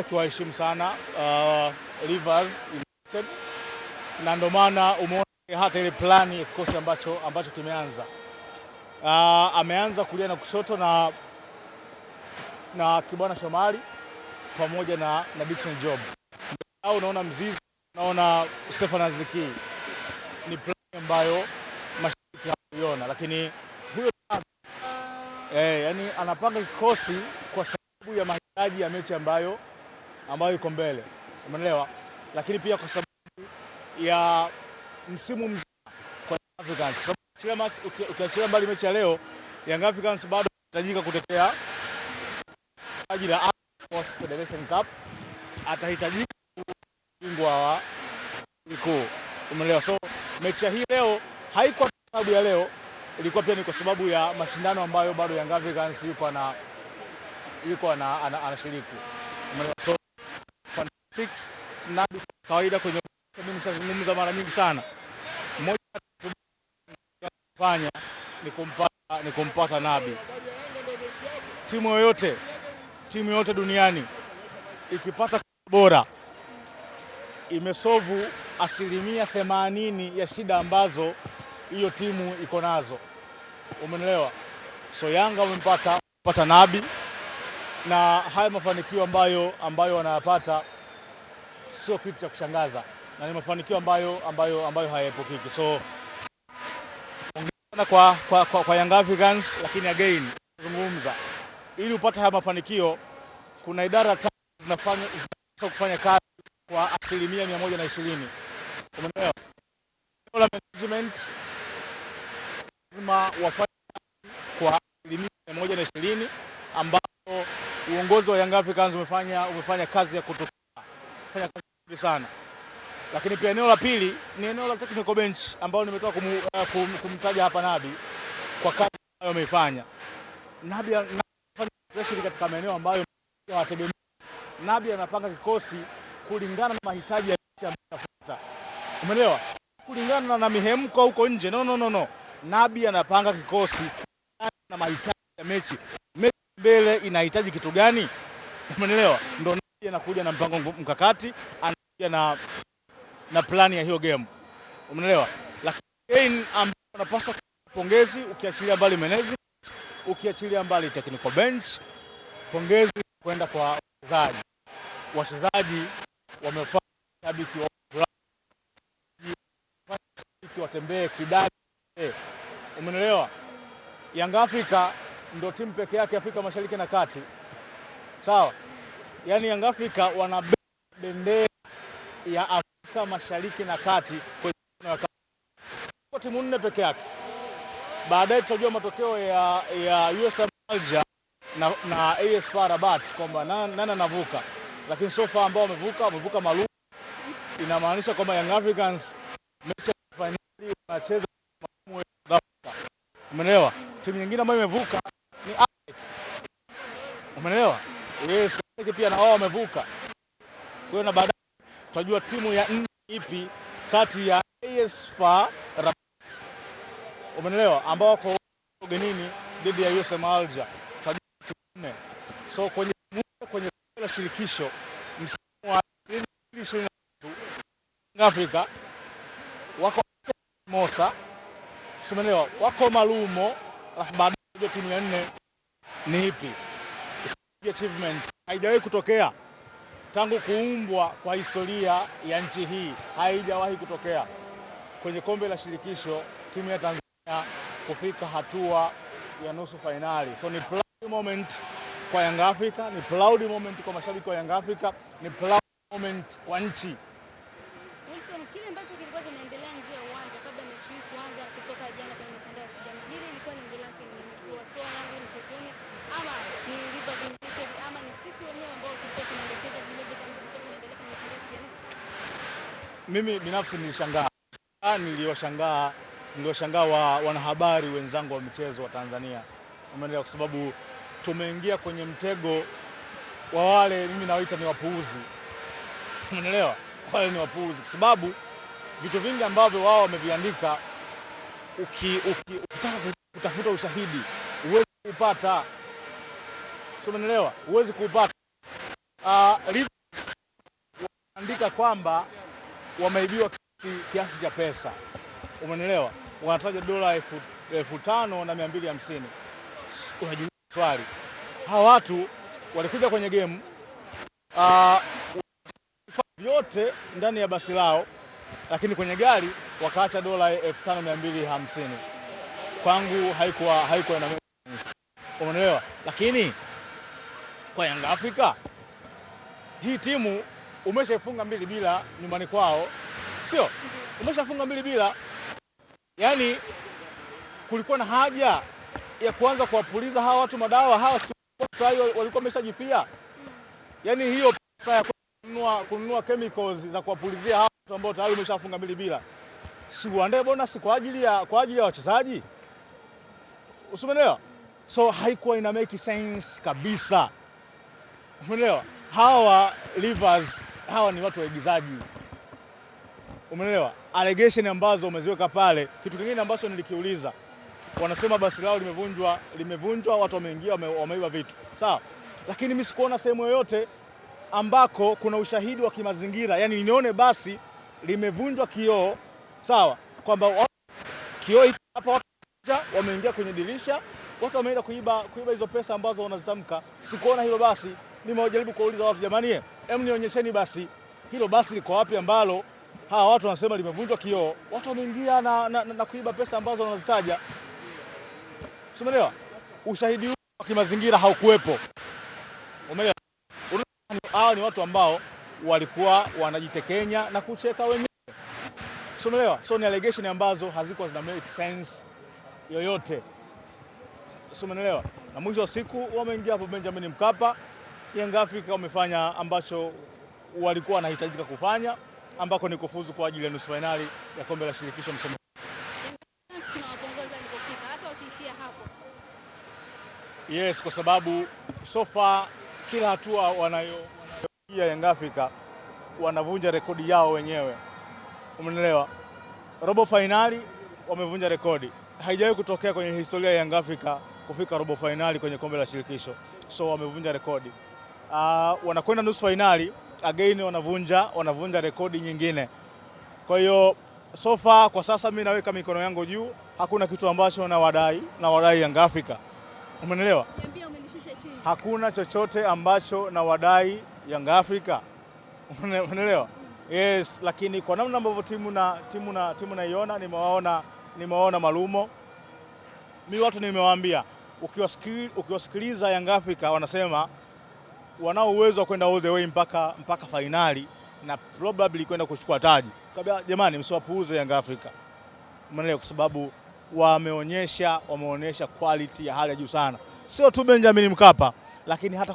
akiwaheshimu sana uh, Rivers United. Na ndio maana umeona hata ile plani ya kikosi ambacho, ambacho kimeanza. Uh, ameanza kulia na kushoto na, na Kibwana Shomari pamoja na, na Dickson Job. Au unaona Mzizi, unaona Stefan Aziki, ni plani ambayo mashabiki hawakuiona, lakini huyo eh, yani anapanga kikosi kwa sababu ya mahitaji ya mechi ambayo ambayo iko mbele, umeelewa? Lakini pia kwa sababu ya msimu mzima kwa Africans, kwa sababu ukiachilia mbali mechi ya leo, Young Africans bado anahitajika kutetea taji la Sports Federation Cup, atahitajika bingwa wa mkuu, kuu, umeelewa? So mechi ya hii leo haikuwa kwa sababu ya leo, ilikuwa pia ni kwa sababu ya mashindano ambayo bado Young Africans yupo na yuko anashiriki, umeelewa? So fantastic na kawaida kwenye mimi nishazungumza mara nyingi sana, mmoja fanya ni kumpata, ni kumpata Nabi. Timu yoyote timu yoyote duniani ikipata bora imesovu asilimia themanini ya shida ambazo hiyo timu iko nazo, umeelewa? So Yanga wamempata pata Nabi na haya mafanikio ambayo, ambayo wanayapata sio kitu cha kushangaza na ni mafanikio ambayo, ambayo, ambayo hayaepukiki. So ongea kwa, kwa, kwa, kwa Young Africans, lakini again zungumza ili upate haya mafanikio, kuna idara tatu zinafanya kufanya kazi kwa asilimia mia moja na ishirini. Umeelewa? La management lazima wafanye kwa asilimia mia moja na ishirini ambapo uongozi wa Young Africans umefanya, umefanya kazi ya kutokea kufanya kazi nzuri sana, lakini pia eneo la pili ni eneo la technical bench ambao nimetoka kum, uh, kum, kumtaja hapa Nabi kwa kazi ambayo ameifanya. Nabi anafanya pressure katika maeneo ambayo hawategemei. Nabi anapanga kikosi kulingana na mahitaji ya ambayo inafuata. Umeelewa? Kulingana na mihemko huko nje. No, no, no, no. Nabi anapanga kikosi na mahitaji ya mechi. Mechi mbele inahitaji kitu gani? Umeelewa? Ndio anakuja na mpango mkakati, anakuja na na plani ya hiyo game. Umeelewa? Lakini ambayo anapaswa pongezi ukiachilia mbali management, ukiachilia mbali technical bench, pongezi kwenda kwa wachezaji. Wachezaji wamefanya shabiki wa shabiki watembee kidani. Umeelewa? Yanga Afrika ndio timu pekee yake Afrika Mashariki na Kati, sawa? Yaani Young Africa wana bendera ya Afrika Mashariki na Kati kwa timu nne peke yake. Baadaye tutajua matokeo ya, ya USM Alger na, na AS FAR Rabat kwamba nani anavuka, lakini so far ambao wamevuka wamevuka maalum, inamaanisha kwamba Young Africans mechi ya finali wanacheza umeelewa. Timu nyingine ambayo imevuka ni umeelewa. Yes, pia na wao wamevuka, kwa hiyo na baadaye tutajua timu ya nne ipi kati ya AS FAR Rabat. Umeelewa, ambao wako ugenini dhidi ya USM Alger. Nne. So kwenye kwenye la shirikisho msimu wa 2023 Afrika wako Mosa, umeelewa, wako Malumo, alafu baadaye timu ya nne ni ipi? Achievement haijawahi kutokea tangu kuumbwa kwa historia ya nchi hii, haijawahi kutokea kwenye kombe la shirikisho timu ya Tanzania kufika hatua ya nusu fainali. So ni proud moment kwa Young Africa, ni proud moment kwa mashabiki wa Young Africa, ni proud moment kwa nchi. Wilson, kile ambacho kilikuwa kinaendelea nje ya uwanja kabla mechi hii kuanza kutoka jana kwenye mitandao ya kijamii, hili ilikuwa lengo lake ni kuwatoa Yanga mchezoni, ama ni Rivers United, ama ni sisi wenyewe ambao tulikuwa tunaelekeza vile vile kama vilikuwa vinaendelea kwenye mitandao ya kijamii? Mimi binafsi nilishangaa, niliwashangaa niliwashangaa wa wanahabari wenzangu wa michezo wa Tanzania, umeelewa, kwa sababu tumeingia kwenye mtego wa wale mimi nawaita ni wapuuzi, umeelewa, wale ni wapuuzi. Kwa sababu vitu vingi ambavyo wao wameviandika, uki, uki, ukitaka kutafuta ushahidi huwezi sio, umeelewa, huwezi kuupata. uh, andika kwamba wameibiwa kiasi, cha pesa, umenielewa? Wanataja dola elfu, tano na mia mbili hamsini. Unajiuliza swali, hawa watu walikuja kwenye gemu uh, vyote ndani ya basi lao, lakini kwenye gari wakaacha dola elfu tano mia mbili hamsini. Kwangu haikuwa haikuwa ina umeelewa, lakini kwa Yanga Afrika hii timu umeshaifunga mbili bila nyumbani kwao, sio? Umeshafunga mbili bila, yani kulikuwa na haja ya kuanza kuwapuliza hawa watu madawa hawa, si walikuwa wameshajifia. Yani hiyo pesa ya kununua kununua chemicals za kuwapulizia hawa watu ambao tayari umeshafunga mbili bila, si uandae bonus kwa ajili ya kwa ajili ya wachezaji, usimenelewa? So haikuwa ina make sense kabisa, umeelewa? Hawa Rivers hawa ni watu waigizaji, umeelewa? Allegation ambazo umeziweka pale. Kitu kingine ambacho nilikiuliza, wanasema basi lao limevunjwa, limevunjwa, watu wameingia, wameiba vitu sawa, lakini mimi sikuona sehemu yoyote ambako kuna ushahidi wa kimazingira, yani nione basi limevunjwa kioo sawa, kwamba wa- kioo hapa wameingia kwenye dirisha, watu wameenda kuiba kuiba hizo pesa ambazo wanazitamka. Sikuona hilo basi. Nimewajaribu kuwauliza watu, jamani, hem, nionyesheni basi hilo basi liko wapi ambalo hawa watu wanasema limevunjwa kioo, watu wameingia na, na, na, na kuiba pesa ambazo wanazitaja. Umeelewa? Ushahidi huu wa kimazingira haukuwepo. Umeelewa? Ni watu ambao walikuwa wanajitekenya na kucheka wenyewe. Umeelewa? So ni allegation ambazo hazikuwa zina make sense yoyote. Umeelewa? Na mwisho wa siku wameingia hapo Benjamin Mkapa, Young Africa wamefanya ambacho walikuwa wanahitajika kufanya ambako ni kufuzu kwa ajili ya nusu fainali ya kombe la shirikisho msimu. Yes, kwa sababu so far kila hatua wanayo wanayopiga Young Africa wanavunja rekodi yao wenyewe, umeelewa? Robo fainali wamevunja rekodi, haijawahi kutokea kwenye historia ya Young Africa kufika robo fainali kwenye kombe la shirikisho, so wamevunja rekodi. Uh, wanakwenda nusu fainali again, wanavunja wanavunja rekodi nyingine. Kwa hiyo so far kwa sasa mi naweka mikono yangu juu, hakuna kitu ambacho nawadai nawadai umeelewa? Niambia umenishusha hakuna chochote ambacho na wadai Afrika, umenielewa? Yes, lakini kwa namna ambavyo timu na timu na timu naiona, nimewaona nimewaona Malumo, mi watu nimewaambia, ukiwasikili- ukiwasikiliza Yanga Africa wanasema wanao uwezo wa kwenda all the way mpaka mpaka fainali na probably kwenda kuchukua taji. Kabla jamani, msiwapuuze Yanga Afrika, umeelewa? Kwa sababu wameonyesha wameonyesha quality ya hali ya juu sana, sio tu Benjamin Mkapa, lakini hata